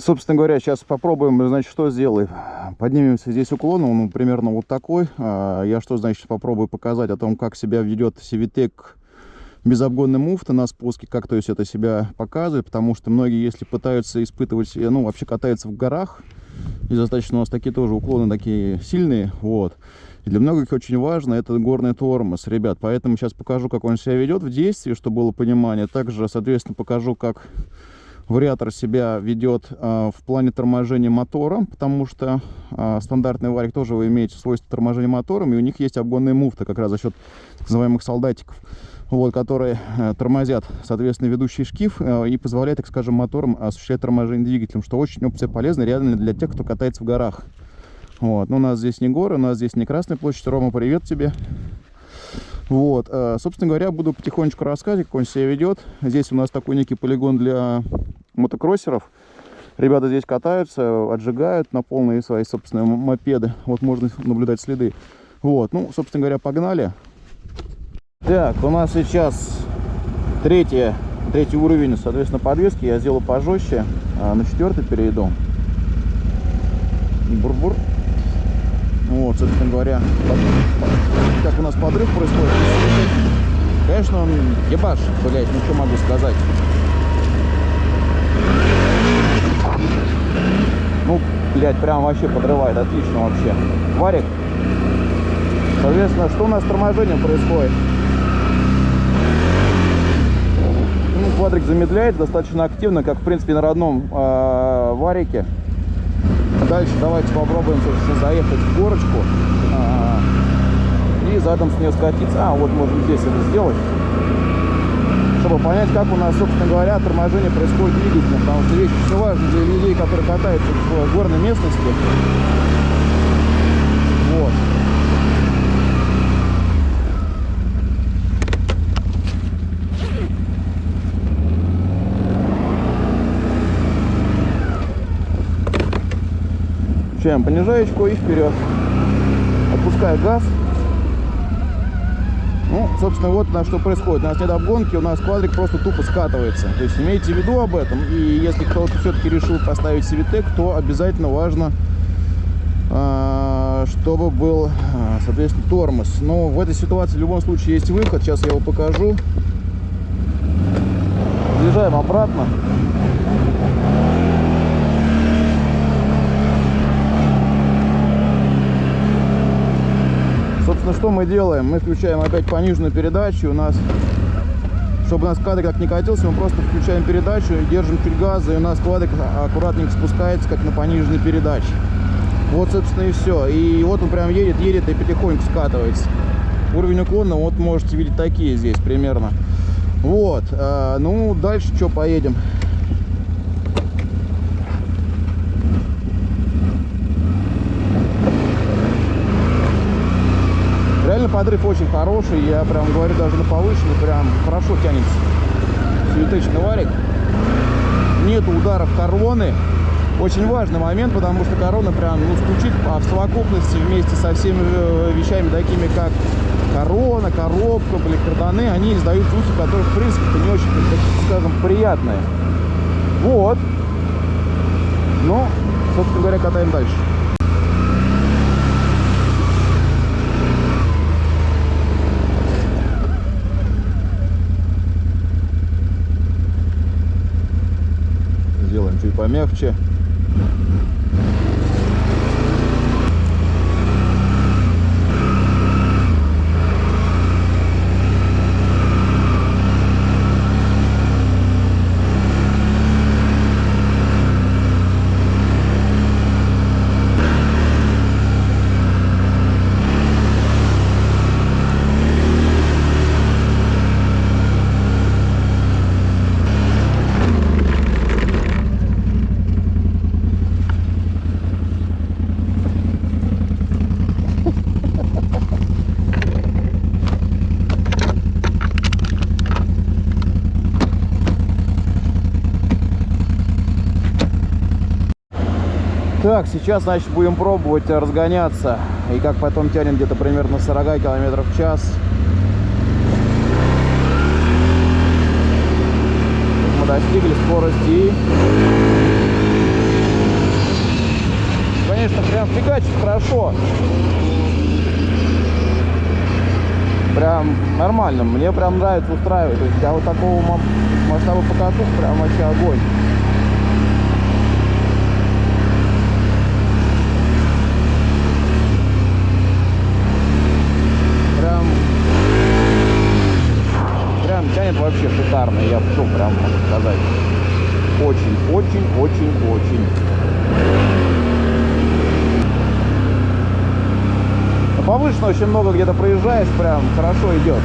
Собственно говоря, сейчас попробуем, значит, что сделаем. Поднимемся здесь уклон, он примерно вот такой. А, я что, значит, попробую показать о том, как себя ведет Civitek безобгонный муфта на спуске, как то есть это себя показывает, потому что многие, если пытаются испытывать, ну, вообще катаются в горах, и достаточно у нас такие тоже уклоны такие сильные, вот. И для многих очень важно это горный тормоз, ребят, поэтому сейчас покажу, как он себя ведет в действии, чтобы было понимание. Также, соответственно, покажу, как вариатор себя ведет э, в плане торможения мотора, потому что э, стандартный варик тоже вы имеете свойство торможения мотором, и у них есть обгонные муфты, как раз за счет так называемых солдатиков вот, которые э, тормозят, соответственно, ведущий шкив и позволяет, так скажем, мотором осуществлять торможение двигателем, что очень опция полезна реально для тех, кто катается в горах. Вот. Но у нас здесь не горы, у нас здесь не Красная площадь. Рома, привет тебе. Вот, собственно говоря, буду потихонечку рассказывать, как он себя ведет. Здесь у нас такой некий полигон для мотокроссеров. Ребята здесь катаются, отжигают на полные свои собственные мопеды. Вот можно наблюдать следы. Вот, ну, собственно говоря, погнали. Так, у нас сейчас третья, третий уровень, соответственно, подвески. Я сделаю пожестче. А на четвертый перейду. Бур-бур. Вот, собственно говоря, как у нас подрыв происходит. Конечно, он ебаш, блядь, что могу сказать. Ну, блядь, прям вообще подрывает, отлично вообще. Варик. Соответственно, что у нас с торможением происходит? Ну, квадрик замедляет достаточно активно, как в принципе на родном э, варике. Дальше давайте попробуем, собственно, заехать в горочку э, и задом с нее скатиться. А, вот можно здесь это сделать, чтобы понять, как у нас, собственно говоря, торможение происходит двигателем. Потому что вещь очень важна для людей, которые катаются в горной местности. Вот. Включаем понижаечку и вперед. Отпускаю газ. Ну, собственно, вот на что происходит. У нас нет обгонки, у нас квадрик просто тупо скатывается. То есть имейте в виду об этом. И если кто-то все-таки решил поставить Civitek, то обязательно важно, а, чтобы был, а, соответственно, тормоз. Но в этой ситуации в любом случае есть выход. Сейчас я его покажу. Въезжаем обратно. Собственно, что мы делаем? Мы включаем опять пониженную передачу. У нас, чтобы у нас квадрик как не катился, мы просто включаем передачу, держим чуть газа, и у нас квадрик аккуратненько спускается, как на пониженной передаче. Вот, собственно, и все. И вот он прям едет, едет и потихоньку скатывается. Уровень уклона, вот можете видеть такие здесь примерно. Вот. А, ну, дальше что, поедем? Реально подрыв очень хороший, я прям говорю даже на повышенный, прям хорошо тянется. Светочный варик. Нету ударов короны. Очень важный момент, потому что корона прям ну, стучит а в совокупности вместе со всеми э, вещами, такими как корона, коробка, блин, карданы, они издают звуки, которые, в принципе, не очень, так скажем, приятные. Вот. Ну, собственно говоря, катаем дальше. Чуть помягче. Так, сейчас, значит, будем пробовать разгоняться. И как потом тянем где-то примерно 40 км в час. Мы достигли скорости конечно, прям фигачит хорошо. Прям нормально. Мне прям нравится устраивать. То есть для вот такого масштаба покатух прям вообще огонь. Прям, прям тянет вообще шикарно. Я все прям могу сказать. Очень, очень, очень, очень. повышенно очень много где-то проезжаешь, прям хорошо идет.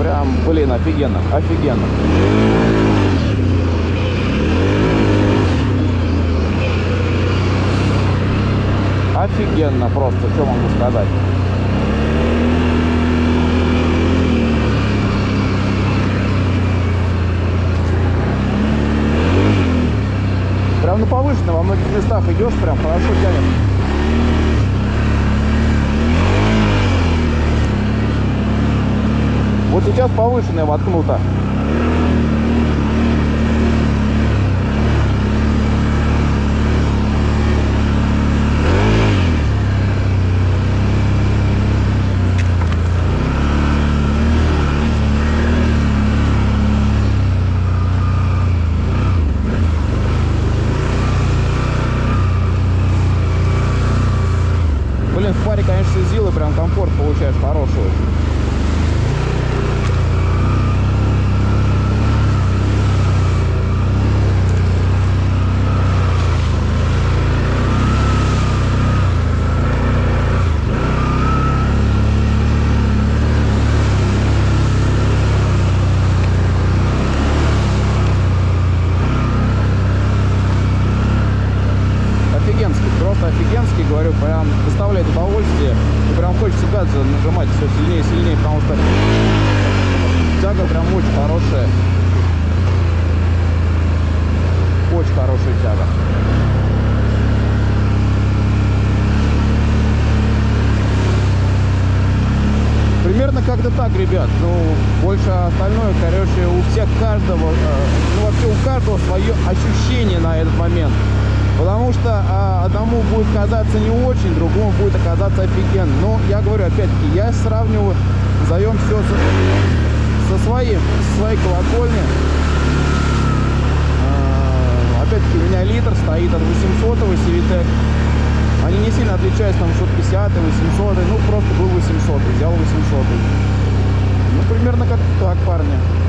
Прям, блин, офигенно, офигенно. Офигенно просто, что могу сказать. Прям на повышенно, во многих местах идешь, прям хорошо тянет. Вот сейчас повышенная воткнута. Блин, в паре, конечно, зилы прям комфорт получаешь хороший очень. офигенский, просто офигенский, говорю, прям доставляет удовольствие. И прям хочется гаджет нажимать все сильнее и сильнее, потому что тяга прям очень хорошая. Очень хорошая тяга. Примерно как-то так, ребят. Ну, больше остальное, короче, у всех каждого, э, ну вообще у каждого свое ощущение на этот момент. Потому что а, одному будет казаться не очень, другому будет оказаться офигенно. Но я говорю, опять-таки, я сравниваю, назовем все со, со, своим, со своей колокольни. А, опять-таки, у меня литр стоит от 800 Civitek. Они не сильно отличаются, там 650 800 ну просто был 800 взял 800 Ну, примерно как так, парни.